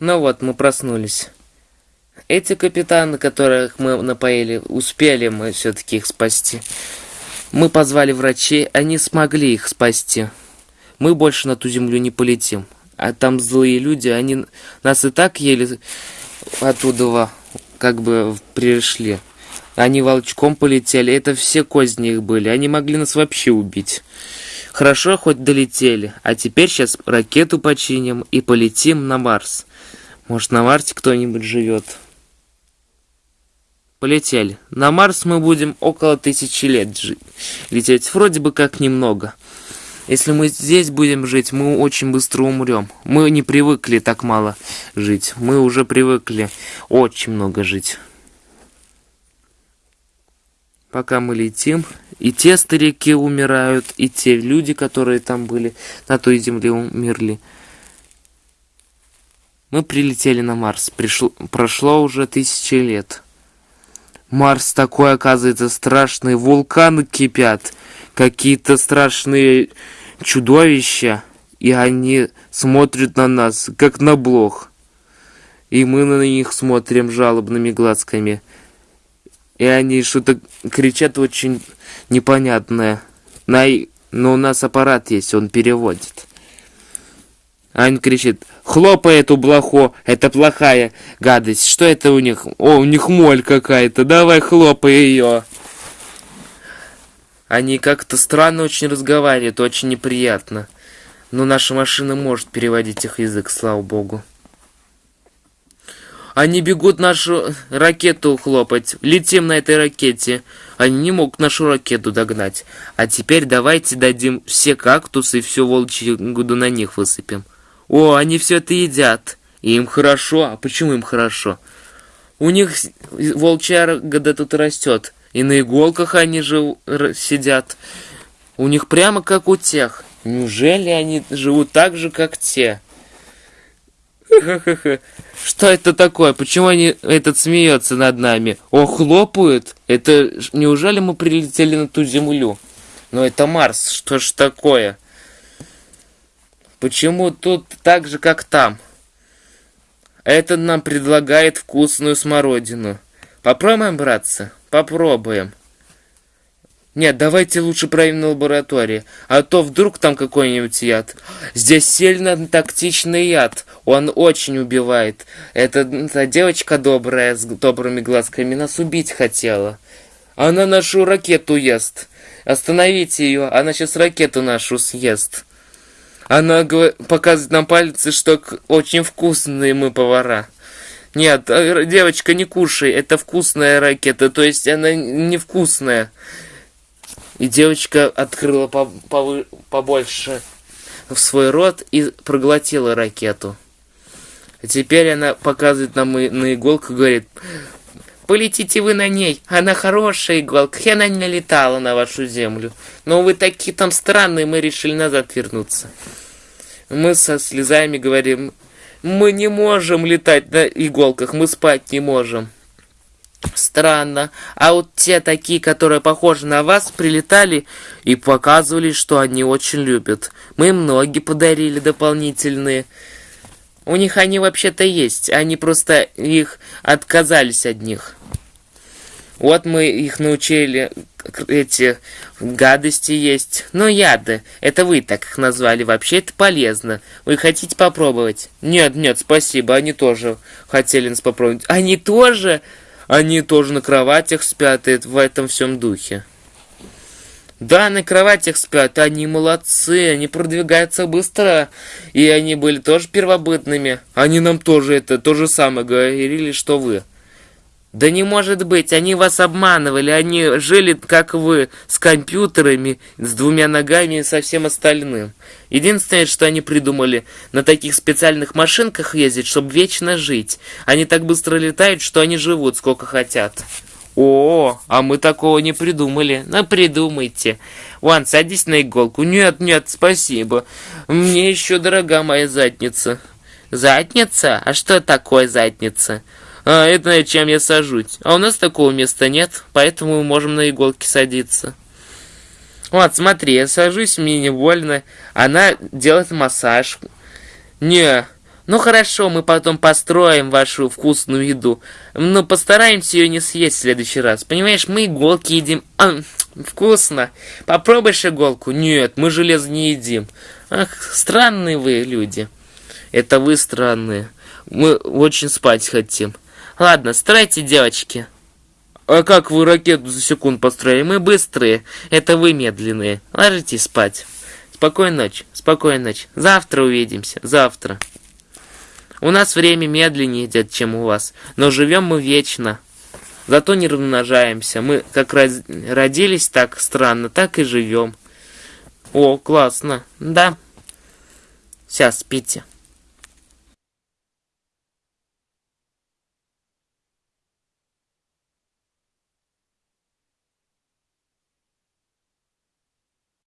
Ну вот, мы проснулись. Эти капитаны, которых мы напоили, успели мы все-таки их спасти. Мы позвали врачей, они смогли их спасти. Мы больше на ту землю не полетим. А там злые люди, они нас и так еле оттуда как бы пришли. Они волчком полетели, это все козни их были, они могли нас вообще убить. Хорошо, хоть долетели, а теперь сейчас ракету починим и полетим на Марс. Может, на Марсе кто-нибудь живет. Полетели. На Марс мы будем около тысячи лет жить. Лететь вроде бы как немного. Если мы здесь будем жить, мы очень быстро умрем. Мы не привыкли так мало жить. Мы уже привыкли очень много жить. Пока мы летим, и те старики умирают, и те люди, которые там были, на той земле умерли. Мы прилетели на Марс. Пришло, прошло уже тысячи лет. Марс такой, оказывается, страшный. Вулканы кипят. Какие-то страшные чудовища. И они смотрят на нас, как на блох. И мы на них смотрим жалобными глазками. И они что-то кричат очень непонятное. Но у нас аппарат есть, он переводит. Ань кричит, хлопай эту блоху, это плохая гадость. Что это у них? О, у них моль какая-то, давай хлопай ее. Они как-то странно очень разговаривают, очень неприятно. Но наша машина может переводить их язык, слава богу. Они бегут нашу ракету хлопать. Летим на этой ракете. Они не могут нашу ракету догнать. А теперь давайте дадим все кактусы и все волчье гуду на них высыпем. О, они все это едят. И им хорошо. А почему им хорошо? У них волчья года тут растет. И на иголках они же сидят. У них прямо как у тех. Неужели они живут так же, как те? Что это такое? Почему они этот смеется над нами? О, хлопают? Это неужели мы прилетели на ту землю? Но это Марс, что ж такое? Почему тут так же, как там? Этот нам предлагает вкусную смородину. Попробуем, братцы? Попробуем. Нет, давайте лучше проверим на лаборатории, а то вдруг там какой-нибудь яд. Здесь сильно тактичный яд, он очень убивает. Эта, эта девочка добрая, с добрыми глазками, нас убить хотела. Она нашу ракету ест. Остановите ее, она сейчас ракету нашу съест. Она показывает нам пальцы, что очень вкусные мы повара. Нет, э, девочка, не кушай, это вкусная ракета, то есть она невкусная. И девочка открыла по по побольше в свой рот и проглотила ракету. Теперь она показывает нам на иголку и говорит, полетите вы на ней, она хорошая иголка, и она не налетала на вашу землю. Но вы такие там странные, мы решили назад вернуться. Мы со слезами говорим, мы не можем летать на иголках, мы спать не можем. Странно. А вот те такие, которые похожи на вас, прилетали и показывали, что они очень любят. Мы им ноги подарили дополнительные. У них они вообще-то есть, они просто их отказались от них. Вот мы их научили, эти гадости есть. Но яды, это вы так их назвали, вообще это полезно. Вы хотите попробовать? Нет, нет, спасибо, они тоже хотели нас попробовать. Они тоже? Они тоже на кроватях спят в этом всем духе. Да, на кроватях спят, они молодцы, они продвигаются быстро, и они были тоже первобытными. Они нам тоже это, то же самое говорили, что вы. Да не может быть, они вас обманывали, они жили, как вы, с компьютерами, с двумя ногами и со всем остальным. Единственное, что они придумали, на таких специальных машинках ездить, чтобы вечно жить. Они так быстро летают, что они живут сколько хотят. О, а мы такого не придумали. Ну, придумайте. Ван, садись на иголку. Нет, нет, спасибо. Мне еще дорога моя задница. Задница? А что такое задница? А, это чем я сажусь. А у нас такого места нет, поэтому мы можем на иголке садиться. Вот, смотри, я сажусь, мне не больно. Она делает массаж. Не, Ну хорошо, мы потом построим вашу вкусную еду. Но постараемся ее не съесть в следующий раз. Понимаешь, мы иголки едим. А, вкусно. Попробуешь иголку? Нет, мы железо не едим. Ах, странные вы люди. Это вы странные. Мы очень спать хотим. Ладно, стройте, девочки. А как вы ракету за секунд построили? Мы быстрые. Это вы медленные. Ложитесь спать. Спокойной ночи. Спокойной ночи. Завтра увидимся. Завтра. У нас время медленнее идет, чем у вас, но живем мы вечно. Зато не размножаемся. Мы как родились так странно, так и живем. О, классно. Да. Сейчас, спите.